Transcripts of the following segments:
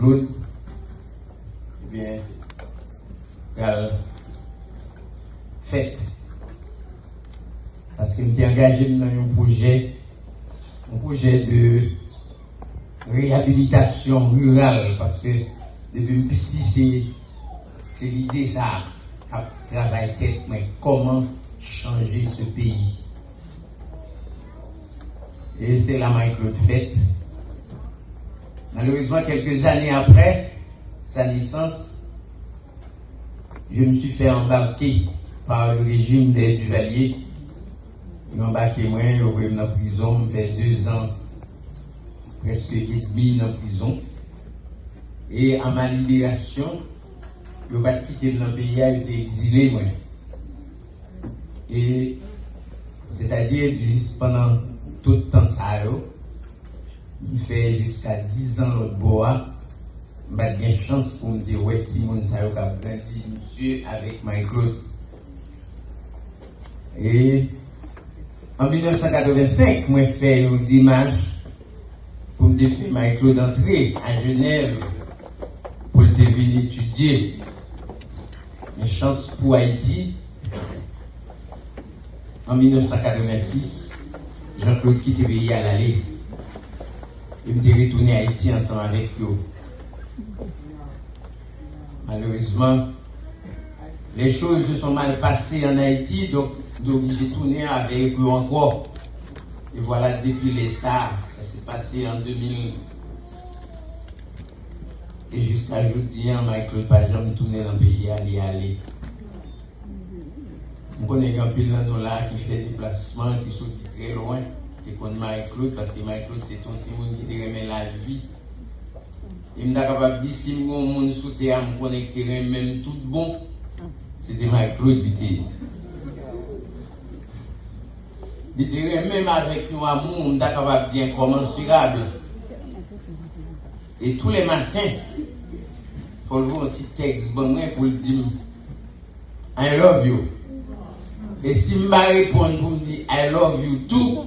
Claude, ebyen, gal fèt. Paske mte angaje nan yon proje, yon proje de rehabilitasyon rural, paske debe mpiti se, se l'ide sa kap travay tèt mwen, koman chanje se peyi. E se la man Claude fèt, Malheureusement, quelques années après sa naissance, je me suis fait embarquer par le régime des Duvaliers. Ils ont embarqué moi, ils ont dans la prison, fait deux ans, presque et demi dans la prison. Et à ma libération, je n'ai pas quitté le pays, j'ai été exilé moi. Et c'est-à-dire pendant tout le temps ça, il fait jusqu'à 10 ans l'autre bois, bien chance pour me dire, ouais, Timon, ça a grandi, monsieur, avec Michael. Et en 1985, moi, fait une démarche pour me faire Michael d'entrée à Genève pour le venir étudier. Mes chances pour Haïti. En 1986, Jean-Claude quitte le pays à l'aller. Il me retourner à Haïti ensemble avec eux. Malheureusement, les choses se sont mal passées en Haïti, donc j'ai tourné avec eux encore. Et voilà, depuis les SARS, ça s'est passé en 2000. Et jusqu'à aujourd'hui, Michael Pajan tourné dans le pays, aller, aller. On connaît un peu là qui fait des déplacements, qui sont très loin te kon Marie-Claude, paske Marie-Claude se ton ti moun ki te remen la vi. E mda kapap di si mgon moun sou te am konek te remen tout bon, se te Marie-Claude li te. Li te remen avèk nou amoun, mda kapap di inkomensurable. E tou le matin, fol vou an ti tekst ban mwen pou l di m, I love you. E si mba repon pou m di I love you too,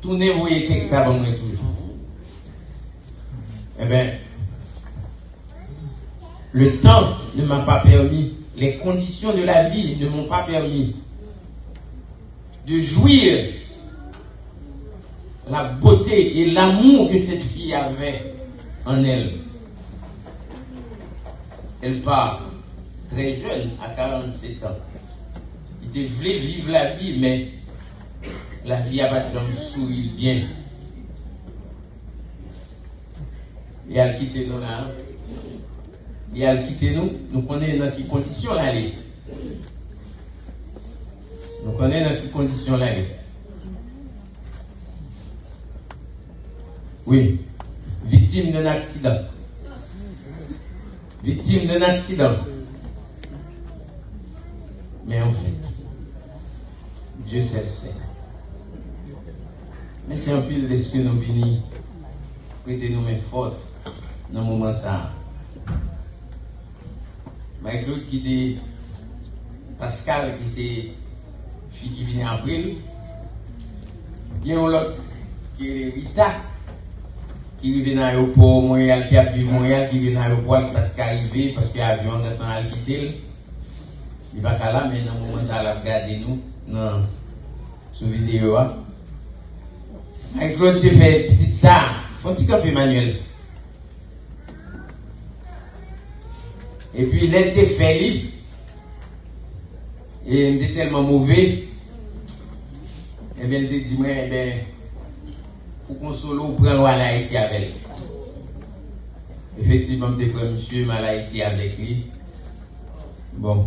tournez, vous voyez texte avant moi toujours. Eh bien, le temps ne m'a pas permis, les conditions de la vie ne m'ont pas permis de jouir la beauté et l'amour que cette fille avait en elle. Elle part très jeune, à 47 ans. Il voulait vivre la vie, mais la vie a pas de sourire bien. Il a quitté nous là. Il a quitté nous. Nous connaissons dans quelles conditions là. Nous connaissons dans quelles conditions là. Oui. Victime d'un accident. Victime d'un accident. Mais en fait, Dieu sait le sait. Men se yon pil deske nou vini, prete nou men fote nan mouman sa. Mwen klout ki de Pascal ki se fi ki vini april, gen yon lot ki re Rita, ki li ven a yo pou Montreal, ki ap viv Montreal, ki ven a yo pou al pat ka rive, paske avyon netan al kitil. Li baka la men nan mouman sa al ap gade nou nan sou videyo a. Avec Claude, tu fais petite ça. Faut-il camper Emmanuel? Et puis, il était fait libre. Et il était tellement mauvais. Et bien, il dit, moi, eh bien, pour qu'on solo, prend à Haïti avec Effectivement, je pris monsieur mal Haïti avec lui. Bon.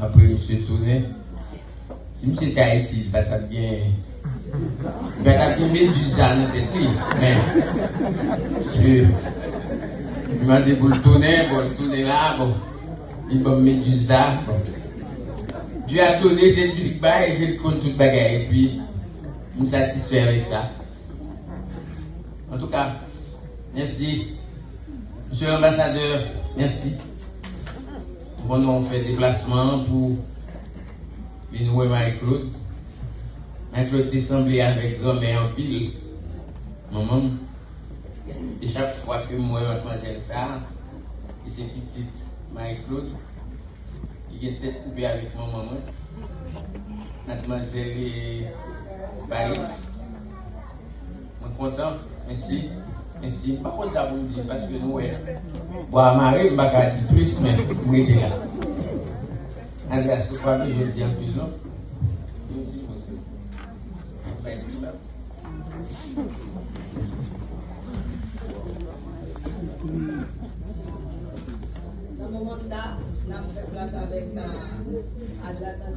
Après, monsieur tourné. Si monsieur était Haïti, il va bien. Ben, t'as bien Médusa dans tête, mais, je, m'a dit pour le tourner, pour le tourner là, bon, il m'a Médusa, bon. Dieu a donné, c'est du bas et j'ai compte tout bagaille, et puis, je me satisfait avec ça. En tout cas, merci. Monsieur l'ambassadeur, merci. Bon, on fait déplacement pour venir voir Mwen klok te sanble avèk gòmè an pil. Maman, e chak fwa ke mwen matmanjèl sa, e se pitit mwen klok, e gen tèt koube avèk maman mwen. Matmanjèl e Paris. Mwen kontan, mèsi. Mèsi, pa kon sa pou mdi, paske nou wè. Bo a mare, mbaka di plus men, mwè te la. An la sou pa mi, jè di an pil non. Vamos mandar, vamos se trata de.